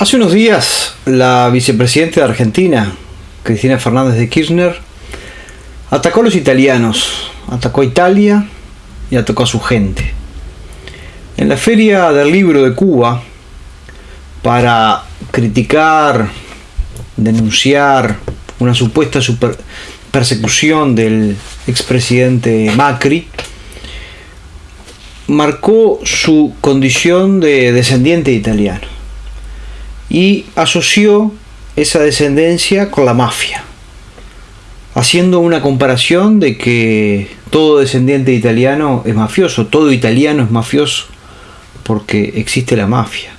Hace unos días, la vicepresidenta de Argentina, Cristina Fernández de Kirchner, atacó a los italianos, atacó a Italia y atacó a su gente. En la Feria del Libro de Cuba, para criticar, denunciar una supuesta persecución del expresidente Macri, marcó su condición de descendiente italiano y asoció esa descendencia con la mafia, haciendo una comparación de que todo descendiente italiano es mafioso, todo italiano es mafioso, porque existe la mafia.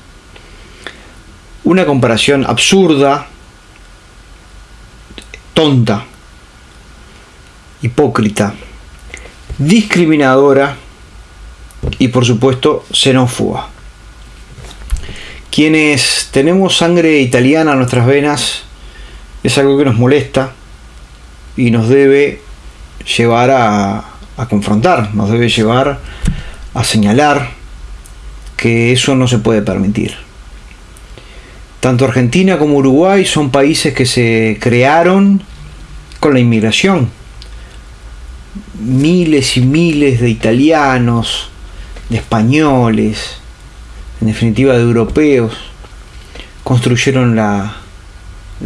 Una comparación absurda, tonta, hipócrita, discriminadora y por supuesto xenófoba. Quienes tenemos sangre italiana en nuestras venas, es algo que nos molesta y nos debe llevar a, confrontar, nos debe llevar a señalar que eso no se puede permitir. Tanto Argentina como Uruguay son países que se crearon con la inmigración. Miles y miles de italianos, de españoles, en definitiva de europeos, construyeron la,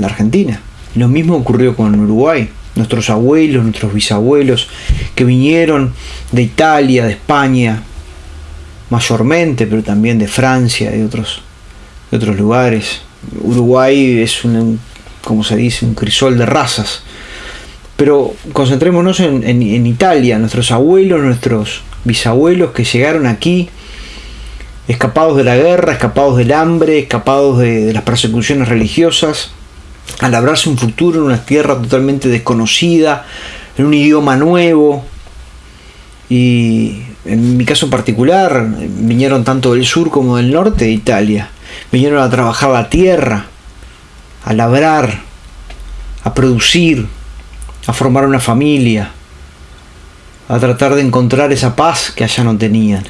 Argentina. Lo mismo ocurrió con Uruguay. Nuestros abuelos, nuestros bisabuelos, que vinieron de Italia, de España, mayormente, pero también de Francia, de otros, de otros lugares. Uruguay es un, como se dice, un crisol de razas. Pero concentrémonos en, en Italia, nuestros abuelos, nuestros bisabuelos que llegaron aquí escapados de la guerra, escapados del hambre, escapados de, las persecuciones religiosas, a labrarse un futuro en una tierra totalmente desconocida, en un idioma nuevo. Y en mi caso particular, vinieron tanto del sur como del norte de Italia. Vinieron a trabajar la tierra, a labrar, a producir, a formar una familia, a tratar de encontrar esa paz que allá no tenían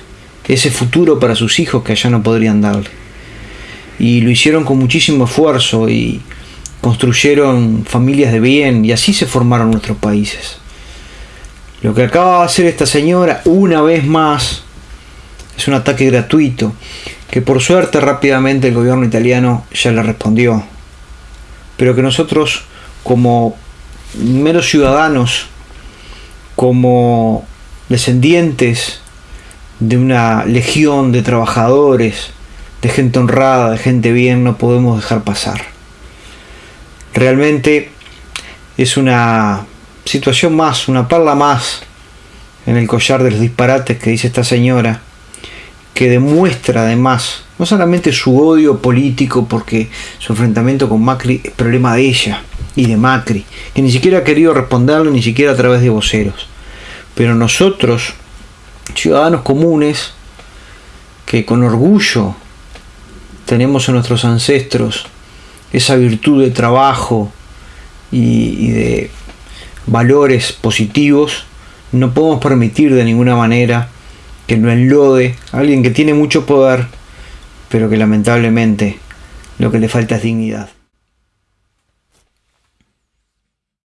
ese futuro para sus hijos que allá no podrían darle. Y lo hicieron con muchísimo esfuerzo y construyeron familias de bien y así se formaron nuestros países. Lo que acaba de hacer esta señora una vez más es un ataque gratuito que por suerte rápidamente el gobierno italiano ya le respondió. Pero que nosotros como meros ciudadanos, como descendientes de una legión de trabajadores, de gente honrada, de gente bien, no podemos dejar pasar. Realmente es una situación más, una perla más en el collar de los disparates que dice esta señora, que demuestra además no solamente su odio político porque su enfrentamiento con Macri es problema de ella y de Macri, que ni siquiera ha querido responderle ni siquiera a través de voceros. Pero nosotros ciudadanos comunes que con orgullo tenemos en nuestros ancestros esa virtud de trabajo y, de valores positivos, no podemos permitir de ninguna manera que lo enlode alguien que tiene mucho poder, pero que lamentablemente lo que le falta es dignidad.